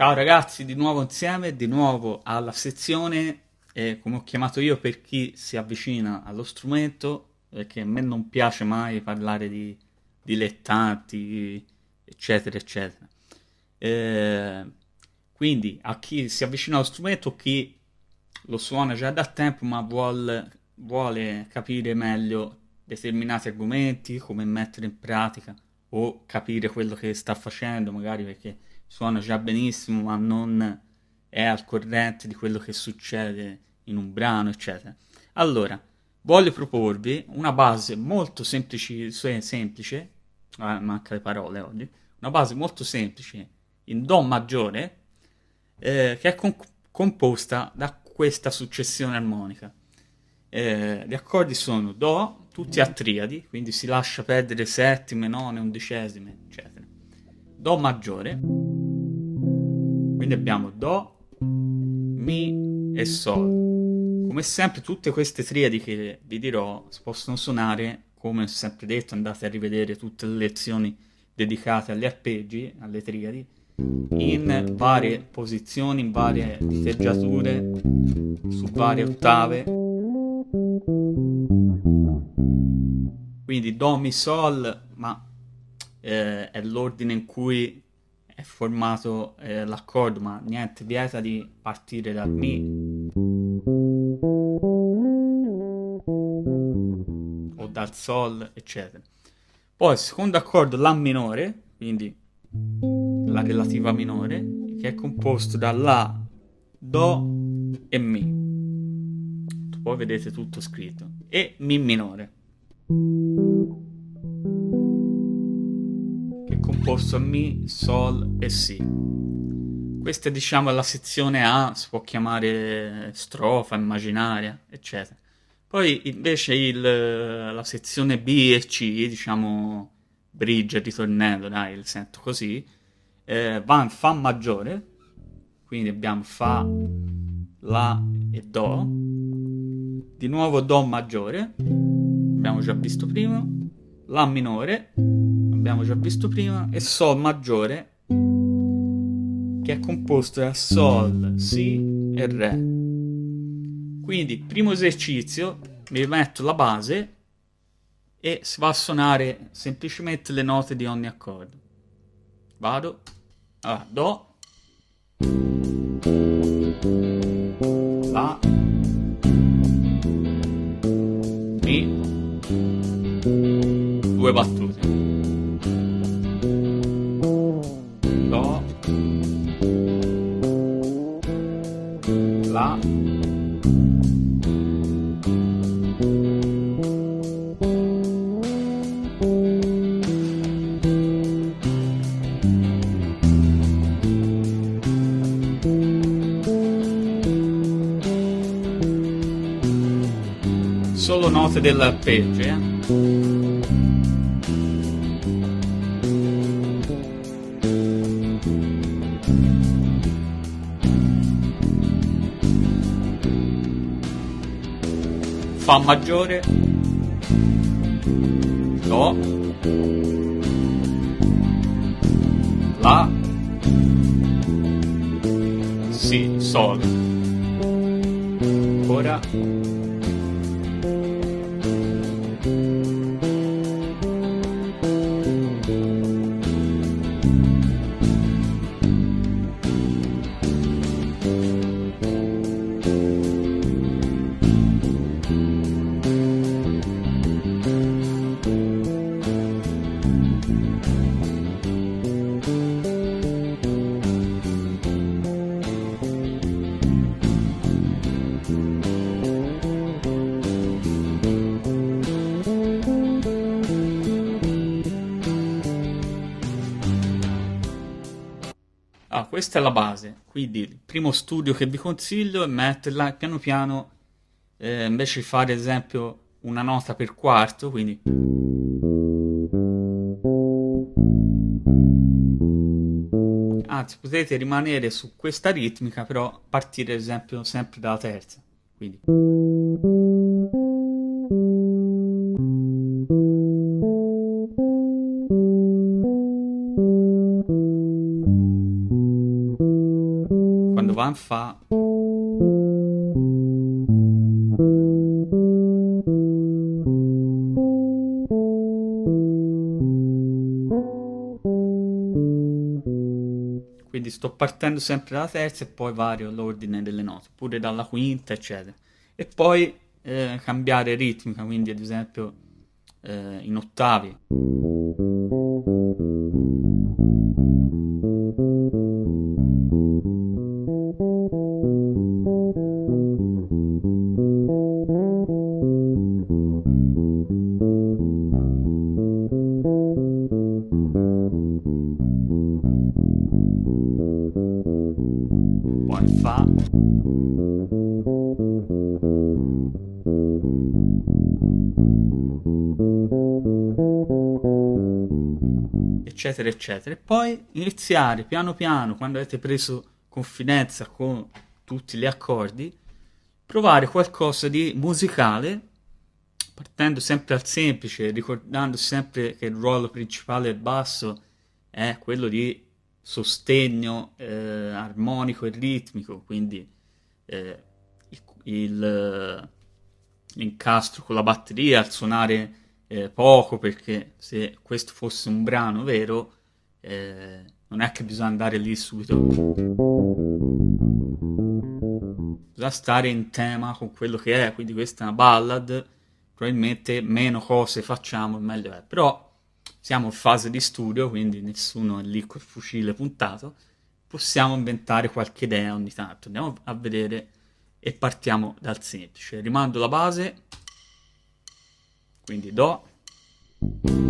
Ciao ragazzi, di nuovo insieme, di nuovo alla sezione, eh, come ho chiamato io per chi si avvicina allo strumento, perché a me non piace mai parlare di dilettanti, eccetera, eccetera. Eh, quindi a chi si avvicina allo strumento, chi lo suona già da tempo ma vuole, vuole capire meglio determinati argomenti, come mettere in pratica o capire quello che sta facendo, magari perché suona già benissimo, ma non è al corrente di quello che succede in un brano, eccetera. Allora, voglio proporvi una base molto semplice, semplice eh, manca le parole oggi, una base molto semplice in Do maggiore eh, che è con- composta da questa successione armonica. Eh, gli accordi sono Do, tutti a triadi, quindi si lascia perdere settime, none, undicesime, eccetera. Do maggiore, quindi abbiamo Do, Mi e Sol. Come sempre tutte queste triadi che vi dirò possono suonare, come ho sempre detto, andate a rivedere tutte le lezioni dedicate agli arpeggi, alle triadi, in varie posizioni, in varie diteggiature, su varie ottave. Quindi Do, Mi, Sol, ma eh, è l'ordine in cui è formato eh, l'accordo, ma niente vieta di partire dal Mi o dal Sol, eccetera. Poi il secondo accordo, La minore, quindi la relativa minore, che è composto da La, Do e Mi. Poi vedete tutto scritto. E Mi minore. A Mi, Sol e Si. Questa è diciamo la sezione A, si può chiamare strofa, immaginaria, eccetera. Poi invece il, la sezione B e C, diciamo bridge, ritornello, dai, il sento così, eh, va in Fa maggiore, quindi abbiamo Fa, La e Do, di nuovo Do maggiore, abbiamo già visto prima, La minore, abbiamo già visto prima, e Sol maggiore, che è composto da Sol, Si e Re. Quindi, primo esercizio, mi metto la base e si va a suonare semplicemente le note di ogni accordo. Vado, allora, Do, note dell'arpeggio, eh? Fa maggiore, Do, La, Si, Sol. Ora questa è la base, quindi il primo studio che vi consiglio è metterla piano piano, eh, invece di fare ad esempio una nota per quarto, quindi... Anzi, potete rimanere su questa ritmica, però partire ad esempio sempre dalla terza, quindi... va in Fa. Quindi sto partendo sempre dalla terza e poi vario l'ordine delle note, pure dalla quinta, eccetera. E poi eh, cambiare ritmica, quindi ad esempio eh, in ottavi. Eccetera eccetera. E poi iniziare piano piano quando avete preso confidenza con tutti gli accordi provare qualcosa di musicale partendo sempre al semplice ricordando sempre che il ruolo principale del basso è quello di sostegno eh, armonico e ritmico quindi eh, il, il, l'incastro con la batteria al suonare eh, poco perché se questo fosse un brano vero eh, non è che bisogna andare lì subito. Bisogna stare in tema con quello che è quindi questa è una ballad probabilmente meno cose facciamo meglio è. Però siamo in fase di studio quindi nessuno è lì col fucile puntato. Possiamo inventare qualche idea ogni tanto. Andiamo a vedere e partiamo dal semplice. Rimando la base quindi Do.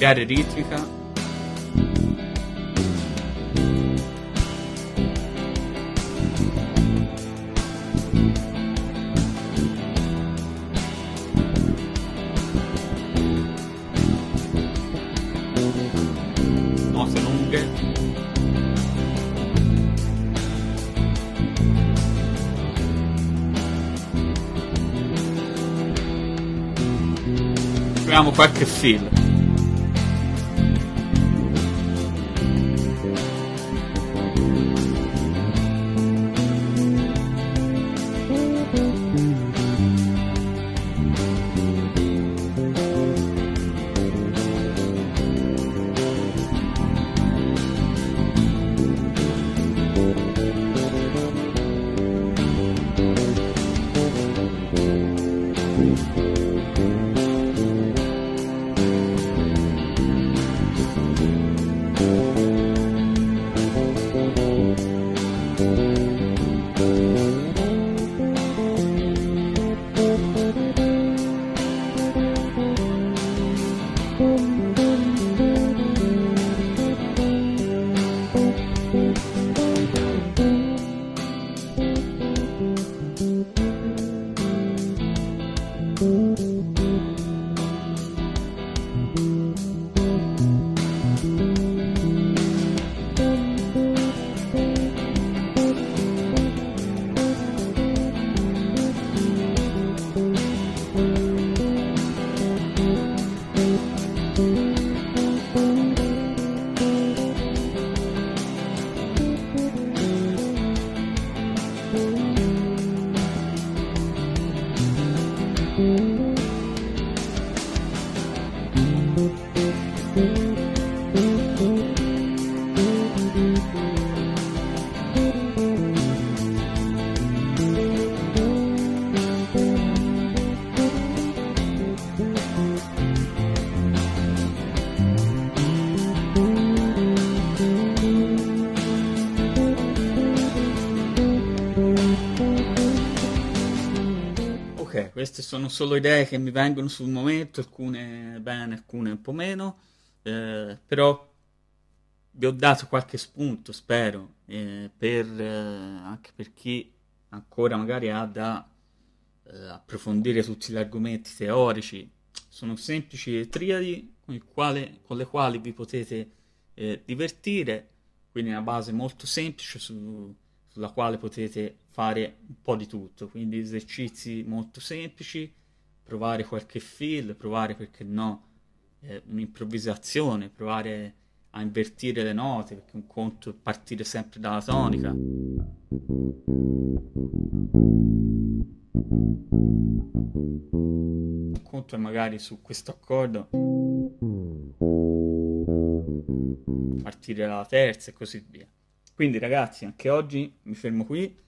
Cambiare ritmica. Note lunghe. Proviamo qualche fill queste sono solo idee che mi vengono sul momento, alcune bene, alcune un po' meno, eh, però vi ho dato qualche spunto, spero, eh, per, eh, anche per chi ancora magari ha da eh, approfondire tutti gli argomenti teorici. Sono semplici triadi con, quale, con le quali vi potete eh, divertire, quindi una base molto semplice su, sulla quale potete fare un po' di tutto, quindi esercizi molto semplici, provare qualche feel, provare perché no eh, un'improvvisazione, provare a invertire le note, perché un conto è partire sempre dalla tonica. Un conto è magari su questo accordo partire dalla terza e così via. Quindi ragazzi, anche oggi mi fermo qui.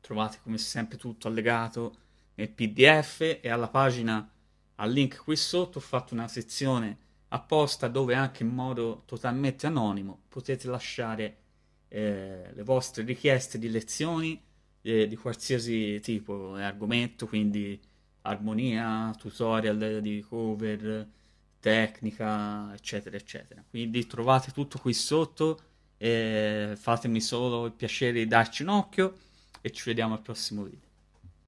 Trovate come sempre tutto allegato nel PDF e alla pagina al link qui sotto ho fatto una sezione apposta dove anche in modo totalmente anonimo potete lasciare eh, le vostre richieste di lezioni eh, di qualsiasi tipo e argomento, quindi armonia, tutorial di cover, tecnica, eccetera, eccetera. Quindi trovate tutto qui sotto fatemi solo il piacere di darci un occhio e ci vediamo al prossimo video.